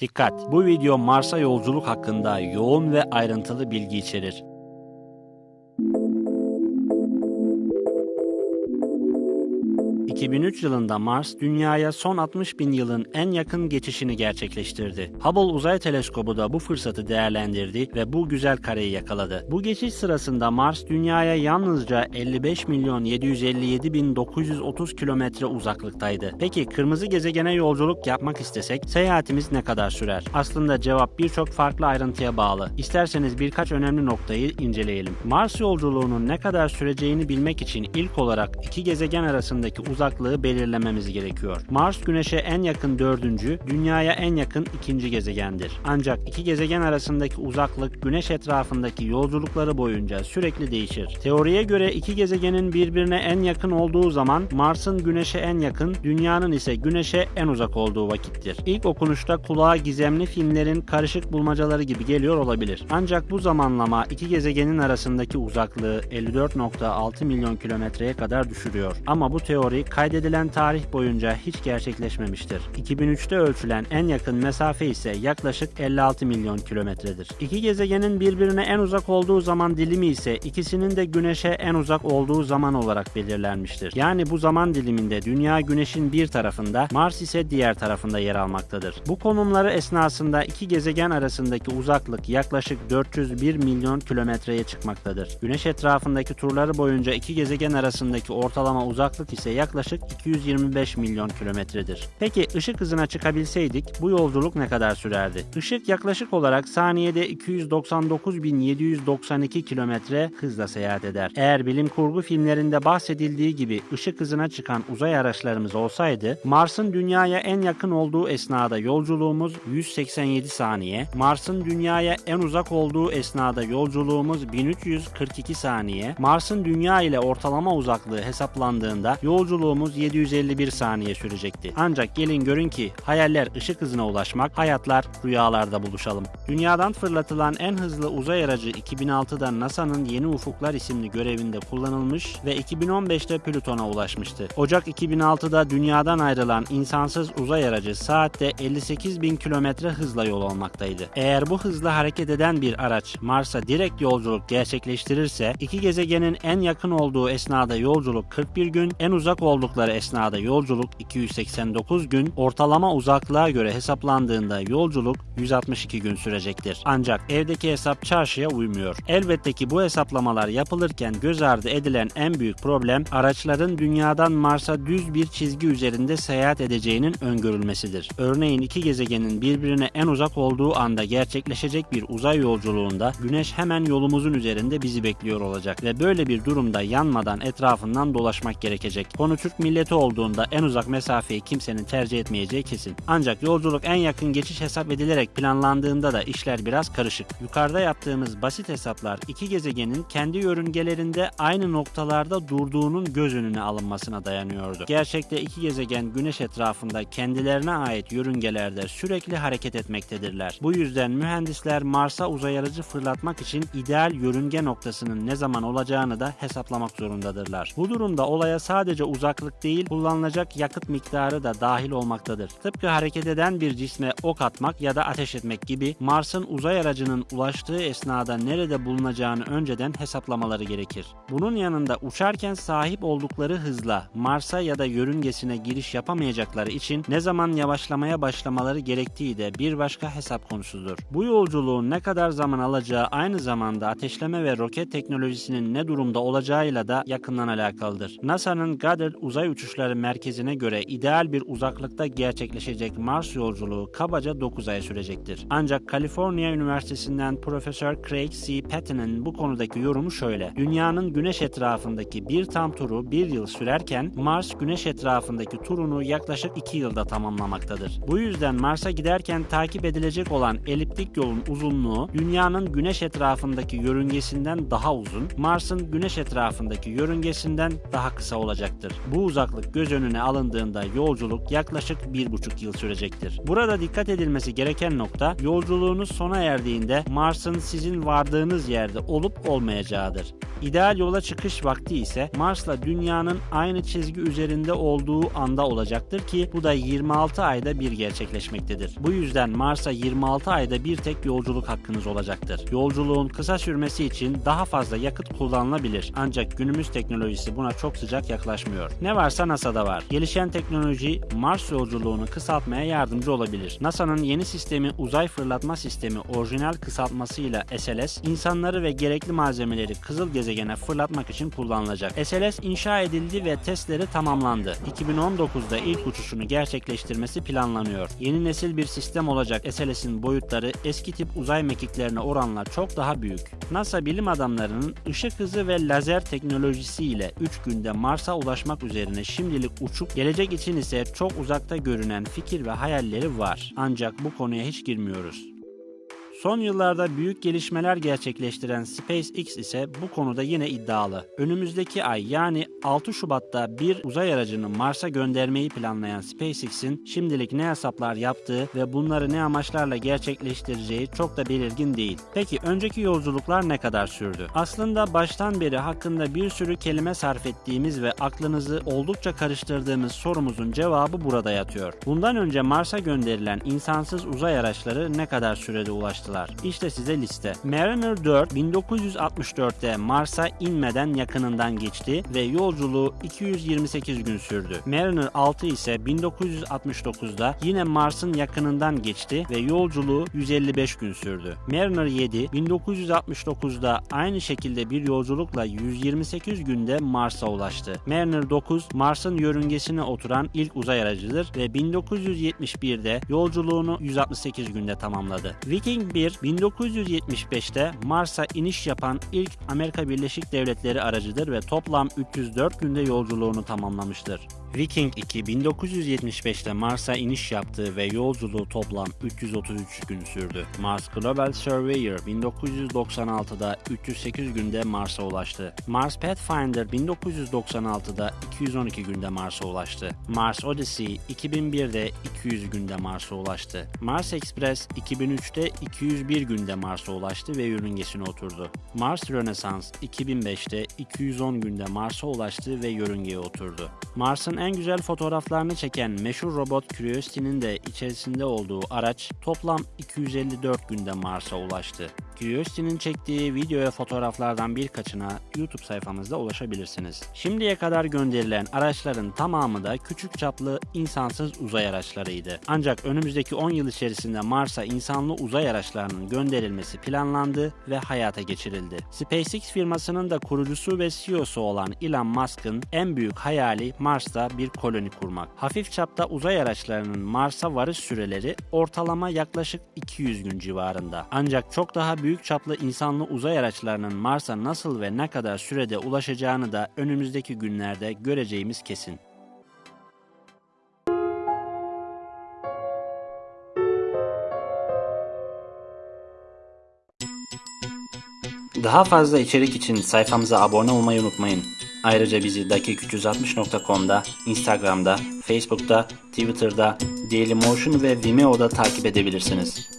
Dikkat! Bu video Mars'a yolculuk hakkında yoğun ve ayrıntılı bilgi içerir. ...2003 yılında Mars, Dünya'ya son 60 bin yılın en yakın geçişini gerçekleştirdi. Hubble Uzay Teleskobu da bu fırsatı değerlendirdi ve bu güzel kareyi yakaladı. Bu geçiş sırasında Mars, Dünya'ya yalnızca 55 milyon 757 bin 930 kilometre uzaklıktaydı. Peki kırmızı gezegene yolculuk yapmak istesek seyahatimiz ne kadar sürer? Aslında cevap birçok farklı ayrıntıya bağlı. İsterseniz birkaç önemli noktayı inceleyelim. Mars yolculuğunun ne kadar süreceğini bilmek için ilk olarak iki gezegen arasındaki uzaklığı belirlememiz gerekiyor. Mars Güneş'e en yakın dördüncü, Dünya'ya en yakın ikinci gezegendir. Ancak iki gezegen arasındaki uzaklık Güneş etrafındaki yolculukları boyunca sürekli değişir. Teoriye göre iki gezegenin birbirine en yakın olduğu zaman Mars'ın Güneş'e en yakın, Dünya'nın ise Güneş'e en uzak olduğu vakittir. İlk okunuşta kulağa gizemli filmlerin karışık bulmacaları gibi geliyor olabilir. Ancak bu zamanlama iki gezegenin arasındaki uzaklığı 54.6 milyon kilometreye kadar düşürüyor. Ama bu teori kaydedilen tarih boyunca hiç gerçekleşmemiştir. 2003'te ölçülen en yakın mesafe ise yaklaşık 56 milyon kilometredir. İki gezegenin birbirine en uzak olduğu zaman dilimi ise ikisinin de Güneş'e en uzak olduğu zaman olarak belirlenmiştir. Yani bu zaman diliminde Dünya Güneş'in bir tarafında, Mars ise diğer tarafında yer almaktadır. Bu konumları esnasında iki gezegen arasındaki uzaklık yaklaşık 401 milyon kilometreye çıkmaktadır. Güneş etrafındaki turları boyunca iki gezegen arasındaki ortalama uzaklık ise yaklaşık 225 milyon kilometredir. Peki ışık hızına çıkabilseydik bu yolculuk ne kadar sürerdi? Işık yaklaşık olarak saniyede 299.792 kilometre hızla seyahat eder. Eğer bilim kurgu filmlerinde bahsedildiği gibi ışık hızına çıkan uzay araçlarımız olsaydı Mars'ın Dünya'ya en yakın olduğu esnada yolculuğumuz 187 saniye, Mars'ın Dünya'ya en uzak olduğu esnada yolculuğumuz 1342 saniye, Mars'ın Dünya ile ortalama uzaklığı hesaplandığında yolculuğumuz 751 saniye sürecekti. Ancak gelin görün ki hayaller ışık hızına ulaşmak, hayatlar rüyalarda buluşalım. Dünyadan fırlatılan en hızlı uzay aracı 2006'da NASA'nın Yeni Ufuklar isimli görevinde kullanılmış ve 2015'te Plüton'a ulaşmıştı. Ocak 2006'da dünyadan ayrılan insansız uzay aracı saatte 58 bin kilometre hızla yol almaktaydı. Eğer bu hızla hareket eden bir araç Mars'a direkt yolculuk gerçekleştirirse iki gezegenin en yakın olduğu esnada yolculuk 41 gün, en uzak oldukları esnada yolculuk 289 gün, ortalama uzaklığa göre hesaplandığında yolculuk 162 gün sürecektir. Ancak evdeki hesap çarşıya uymuyor. Elbette ki bu hesaplamalar yapılırken göz ardı edilen en büyük problem araçların dünyadan Mars'a düz bir çizgi üzerinde seyahat edeceğinin öngörülmesidir. Örneğin iki gezegenin birbirine en uzak olduğu anda gerçekleşecek bir uzay yolculuğunda Güneş hemen yolumuzun üzerinde bizi bekliyor olacak ve böyle bir durumda yanmadan etrafından dolaşmak gerekecek. Konu Türk milleti olduğunda en uzak mesafeyi kimsenin tercih etmeyeceği kesin. Ancak yolculuk en yakın geçiş hesap edilerek planlandığında da işler biraz karışık. Yukarıda yaptığımız basit hesaplar iki gezegenin kendi yörüngelerinde aynı noktalarda durduğunun göz önüne alınmasına dayanıyordu. Gerçekte iki gezegen Güneş etrafında kendilerine ait yörüngelerde sürekli hareket etmektedirler. Bu yüzden mühendisler Mars'a uzay aracı fırlatmak için ideal yörünge noktasının ne zaman olacağını da hesaplamak zorundadırlar. Bu durumda olaya sadece uzaklık değil, kullanılacak yakıt miktarı da dahil olmaktadır. Tıpkı hareket eden bir cisme ok atmak ya da ateş etmek gibi Mars'ın uzay aracının ulaştığı esnada nerede bulunacağını önceden hesaplamaları gerekir. Bunun yanında uçarken sahip oldukları hızla Mars'a ya da yörüngesine giriş yapamayacakları için ne zaman yavaşlamaya başlamaları gerektiği de bir başka hesap konusudur. Bu yolculuğun ne kadar zaman alacağı aynı zamanda ateşleme ve roket teknolojisinin ne durumda olacağıyla da yakından alakalıdır. NASA'nın Goddard Uzay Uçuşları Merkezi'ne göre ideal bir uzaklıkta gerçekleşecek Mars yolculuğu kabaca 9 ay sürecektir. Ancak Kaliforniya Üniversitesi'nden Profesör Craig C. Patton'ın bu konudaki yorumu şöyle. Dünyanın güneş etrafındaki bir tam turu bir yıl sürerken Mars güneş etrafındaki turunu yaklaşık 2 yılda tamamlamaktadır. Bu yüzden Mars'a giderken takip edilecek olan eliptik yolun uzunluğu dünyanın güneş etrafındaki yörüngesinden daha uzun, Mars'ın güneş etrafındaki yörüngesinden daha kısa olacaktır. Bu uzaklık göz önüne alındığında yolculuk yaklaşık 1,5 yıl sürecektir. Burada dikkat edilmesi gereken nokta yolculuğunuz sona erdiğinde Mars'ın sizin vardığınız yerde olup olmayacağıdır. İdeal yola çıkış vakti ise Mars'la Dünya'nın aynı çizgi üzerinde olduğu anda olacaktır ki bu da 26 ayda bir gerçekleşmektedir. Bu yüzden Mars'a 26 ayda bir tek yolculuk hakkınız olacaktır. Yolculuğun kısa sürmesi için daha fazla yakıt kullanılabilir ancak günümüz teknolojisi buna çok sıcak yaklaşmıyor. Ne varsa NASA'da var. Gelişen teknoloji Mars yolculuğunu kısaltmaya yardımcı olabilir. NASA'nın yeni sistemi uzay fırlatma sistemi orijinal kısaltmasıyla SLS, insanları ve gerekli malzemeleri kızıl gezegene fırlatmak için kullanılacak. SLS inşa edildi ve testleri tamamlandı. 2019'da ilk uçuşunu gerçekleştirmesi planlanıyor. Yeni nesil bir sistem olacak SLS'in boyutları eski tip uzay mekiklerine oranla çok daha büyük. NASA bilim adamlarının ışık hızı ve lazer teknolojisiyle 3 günde Mars'a ulaşmak üzerine şimdilik uçup gelecek için ise çok uzakta görünen fikir ve hayalleri var. Ancak bu konuya hiç girmiyoruz. Son yıllarda büyük gelişmeler gerçekleştiren SpaceX ise bu konuda yine iddialı. Önümüzdeki ay yani 6 Şubat'ta bir uzay aracını Mars'a göndermeyi planlayan SpaceX'in şimdilik ne hesaplar yaptığı ve bunları ne amaçlarla gerçekleştireceği çok da belirgin değil. Peki önceki yolculuklar ne kadar sürdü? Aslında baştan beri hakkında bir sürü kelime sarf ettiğimiz ve aklınızı oldukça karıştırdığımız sorumuzun cevabı burada yatıyor. Bundan önce Mars'a gönderilen insansız uzay araçları ne kadar sürede ulaştılar? İşte size liste. Mariner 4 1964'te Mars'a inmeden yakınından geçti ve yolculuğu 228 gün sürdü. Mariner 6 ise 1969'da yine Mars'ın yakınından geçti ve yolculuğu 155 gün sürdü. Mariner 7 1969'da aynı şekilde bir yolculukla 128 günde Mars'a ulaştı. Mariner 9 Mars'ın yörüngesine oturan ilk uzay aracıdır ve 1971'de yolculuğunu 168 günde tamamladı. Viking 1 1975'te Mars'a iniş yapan ilk Amerika Birleşik Devletleri aracıdır ve toplam 304 günde yolculuğunu tamamlamıştır. Viking 2 1975'te Mars'a iniş yaptı ve yolculuğu toplam 333 gün sürdü. Mars Global Surveyor 1996'da 308 günde Mars'a ulaştı. Mars Pathfinder 1996'da 212 günde Mars'a ulaştı. Mars Odyssey 2001'de 200 günde Mars'a ulaştı. Mars Express 2003'te 201 günde Mars'a ulaştı ve yörüngesine oturdu. Mars Renaissance 2005'te 210 günde Mars'a ulaştı ve yörüngeye oturdu. Mars'ın en güzel fotoğraflarını çeken meşhur robot Curiosity'nin de içerisinde olduğu araç toplam 254 günde Mars'a ulaştı. Curiosity'nin çektiği video ve fotoğraflardan birkaçına YouTube sayfamızda ulaşabilirsiniz. Şimdiye kadar gönderilen araçların tamamı da küçük çaplı insansız uzay araçlarıydı. Ancak önümüzdeki 10 yıl içerisinde Mars'a insanlı uzay araçlarının gönderilmesi planlandı ve hayata geçirildi. SpaceX firmasının da kurucusu ve CEO'su olan Elon Musk'ın en büyük hayali Mars'ta bir koloni kurmak. Hafif çapta uzay araçlarının Mars'a varış süreleri ortalama yaklaşık 200 gün civarında. Ancak çok daha büyük çaplı insanlı uzay araçlarının Mars'a nasıl ve ne kadar sürede ulaşacağını da önümüzdeki günlerde göreceğimiz kesin. Daha fazla içerik için sayfamıza abone olmayı unutmayın. Ayrıca bizi dakik360.com'da, Instagram'da, Facebook'ta, Twitter'da, Dailymotion ve Vimeo'da takip edebilirsiniz.